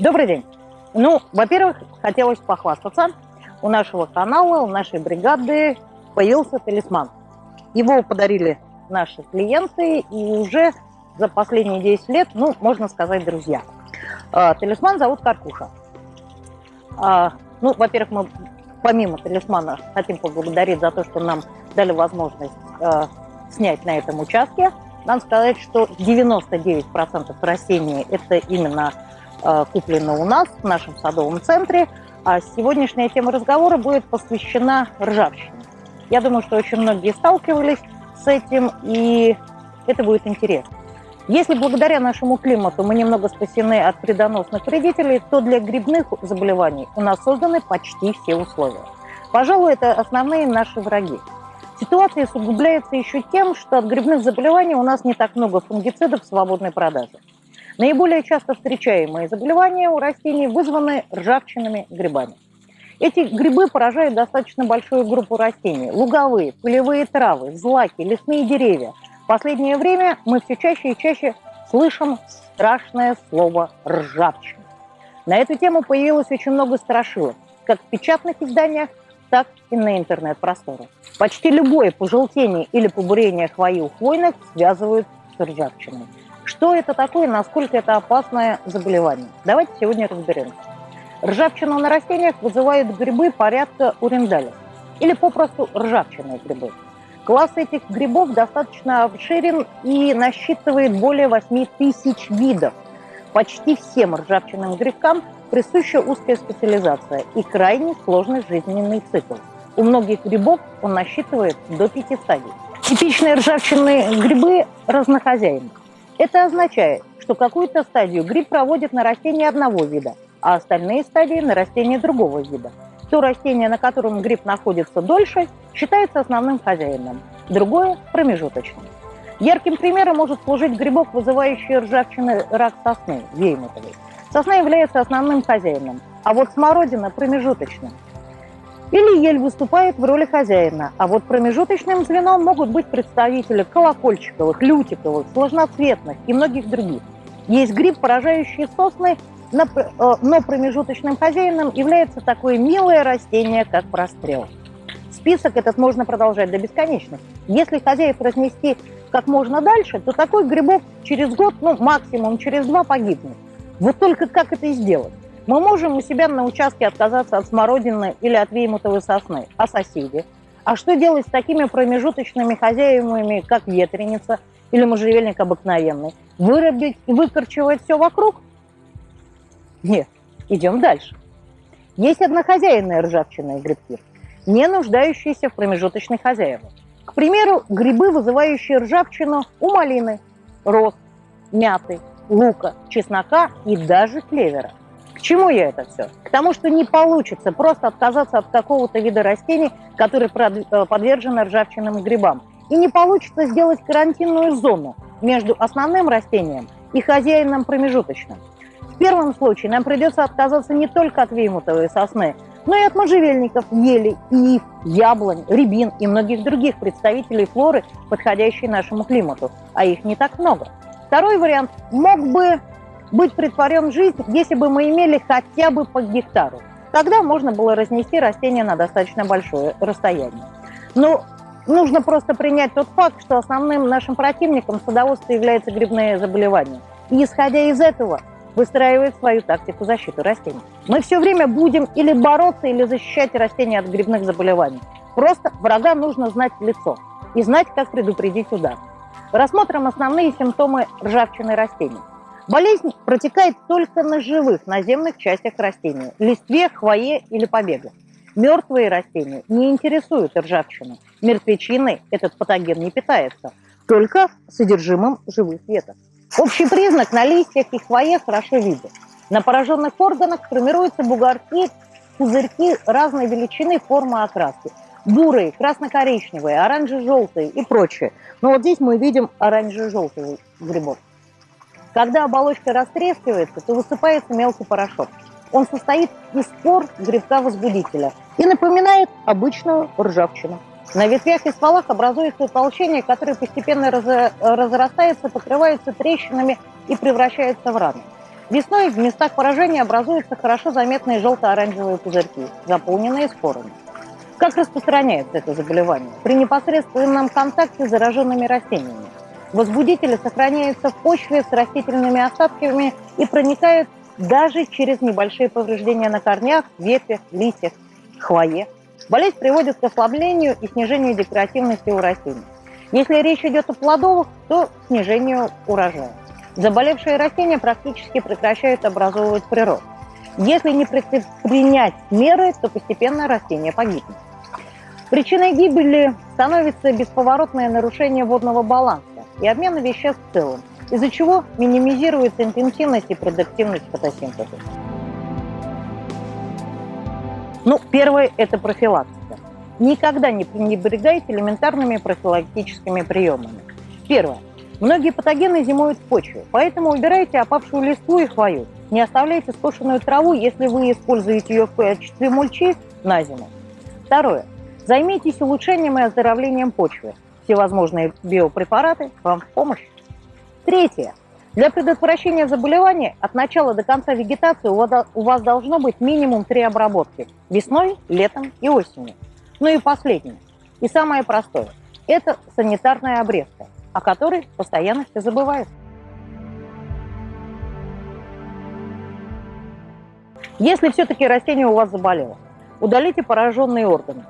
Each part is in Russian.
Добрый день. Ну, во-первых, хотелось похвастаться. У нашего канала, у нашей бригады появился талисман. Его подарили наши клиенты, и уже за последние 10 лет, ну, можно сказать, друзья. А, талисман зовут Каркуша. А, ну, во-первых, мы помимо талисмана хотим поблагодарить за то, что нам дали возможность э, снять на этом участке. Надо сказать, что 99% растений это именно куплено у нас, в нашем садовом центре. А сегодняшняя тема разговора будет посвящена ржавчине. Я думаю, что очень многие сталкивались с этим, и это будет интересно. Если благодаря нашему климату мы немного спасены от вредоносных вредителей, то для грибных заболеваний у нас созданы почти все условия. Пожалуй, это основные наши враги. Ситуация усугубляется еще тем, что от грибных заболеваний у нас не так много фунгицидов в свободной продаже. Наиболее часто встречаемые заболевания у растений вызваны ржавчинными грибами. Эти грибы поражают достаточно большую группу растений. Луговые, полевые травы, злаки, лесные деревья. В последнее время мы все чаще и чаще слышим страшное слово «ржавчина». На эту тему появилось очень много страшилок, как в печатных изданиях, так и на интернет-просторах. Почти любое пожелтение или побурение хвои у хвойных связывают с ржавчиной. Что это такое, насколько это опасное заболевание? Давайте сегодня разберемся. Ржавчину на растениях вызывают грибы порядка урендалев или попросту ржавчинные грибы. Класс этих грибов достаточно обширен и насчитывает более 8 тысяч видов. Почти всем ржавчинным грибкам присуща узкая специализация и крайне сложный жизненный цикл. У многих грибов он насчитывает до пяти стадий. Типичные ржавчинные грибы разнохозяйны. Это означает, что какую-то стадию гриб проводит на растении одного вида, а остальные стадии на растении другого вида. То растение, на котором гриб находится дольше, считается основным хозяином, другое – промежуточным. Ярким примером может служить грибок, вызывающий ржавчины рак сосны, веймутовый. Сосна является основным хозяином, а вот смородина – промежуточным. Или ель выступает в роли хозяина, а вот промежуточным звеном могут быть представители колокольчиковых, лютиковых, сложноцветных и многих других. Есть гриб, поражающий сосны, э, но промежуточным хозяином является такое милое растение, как прострел. Список этот можно продолжать до бесконечности. Если хозяев разнести как можно дальше, то такой грибок через год, ну максимум через два погибнет. Вот только как это сделать? Мы можем у себя на участке отказаться от смородины или от веймутовой сосны, а соседи? А что делать с такими промежуточными хозяевами, как ветреница или можжевельник обыкновенный? Вырубить и выкорчевать все вокруг? Нет, идем дальше. Есть однохозяйные ржавчинные грибки, не нуждающиеся в промежуточных хозяевах. К примеру, грибы, вызывающие ржавчину у малины, роз, мяты, лука, чеснока и даже клевера. Чему я это все? К тому, что не получится просто отказаться от какого-то вида растений, которые э, подвержены ржавчинным грибам. И не получится сделать карантинную зону между основным растением и хозяином промежуточным. В первом случае нам придется отказаться не только от веймутовой сосны, но и от можжевельников, ели, ив, яблонь, рябин и многих других представителей флоры, подходящей нашему климату, а их не так много. Второй вариант мог бы быть притворен жизнь, если бы мы имели хотя бы по гектару. Тогда можно было разнести растения на достаточно большое расстояние. Но нужно просто принять тот факт, что основным нашим противником садоводства является грибные заболевания. И исходя из этого, выстраивает свою тактику защиты растений. Мы все время будем или бороться, или защищать растения от грибных заболеваний. Просто врага нужно знать лицо и знать, как предупредить удар. Рассмотрим основные симптомы ржавчины растений. Болезнь протекает только на живых наземных частях растения – листве, хвое или побегах. Мертвые растения не интересуют ржавчину. Мертвечиной этот патоген не питается, только содержимым живых веток. Общий признак на листьях и хвое хорошо виден. На пораженных органах формируются бугорки, пузырьки разной величины, формы окраски бурые, красно-коричневые, оранже-желтые и прочее. Но вот здесь мы видим оранже-желтый грибок. Когда оболочка растрескивается, то высыпается мелкий порошок. Он состоит из спор грибка-возбудителя и напоминает обычную ржавчину. На ветвях и стволах образуется утолщение, которое постепенно разрастается, покрывается трещинами и превращается в раны. Весной в местах поражения образуются хорошо заметные желто-оранжевые пузырьки, заполненные спорами. Как распространяется это заболевание? При непосредственном контакте с зараженными растениями. Возбудители сохраняются в почве с растительными остатками и проникают даже через небольшие повреждения на корнях, ветвях, листьях, хвое. Болезнь приводит к ослаблению и снижению декоративности у растений. Если речь идет о плодовых, то снижению урожая. Заболевшие растения практически прекращают образовывать прирост. Если не предпринять меры, то постепенно растение погибнет. Причиной гибели становится бесповоротное нарушение водного баланса и обмена веществ в целом, из-за чего минимизируется интенсивность и продуктивность фотосинтеза. Ну, первое – это профилактика. Никогда не пренебрегайте элементарными профилактическими приемами. Первое. Многие патогены зимуют в почве, поэтому убирайте опавшую листву и хвою. Не оставляйте скошенную траву, если вы используете ее в качестве мульчи на зиму. Второе. Займитесь улучшением и оздоровлением почвы. Всевозможные биопрепараты вам в помощь. Третье. Для предотвращения заболеваний от начала до конца вегетации у вас должно быть минимум три обработки – весной, летом и осенью. Ну и последнее, и самое простое – это санитарная обрезка, о которой постоянно все забывают. Если все-таки растение у вас заболело, удалите пораженные органы.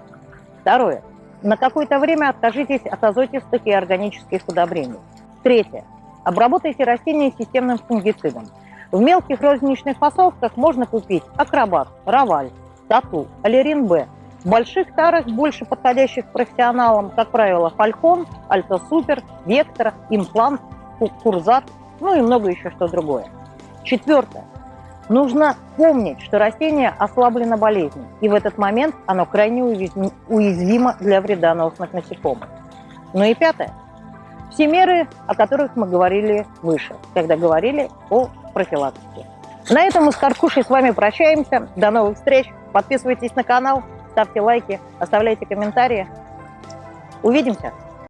Второе. На какое-то время откажитесь от азотистых и органических удобрений. Третье. Обработайте растения системным фунгицидом. В мелких розничных фасовках можно купить акробат, раваль, тату, аллерин Б. В больших тарах, больше подходящих профессионалам, как правило, фалькон, альтосупер, вектор, имплант, курзат, ну и много еще что другое. Четвертое. Нужно помнить, что растение ослаблено болезнью, и в этот момент оно крайне уязвимо для вредоносных насекомых. Ну и пятое. Все меры, о которых мы говорили выше, когда говорили о профилактике. На этом мы с Каркушей с вами прощаемся. До новых встреч. Подписывайтесь на канал, ставьте лайки, оставляйте комментарии. Увидимся!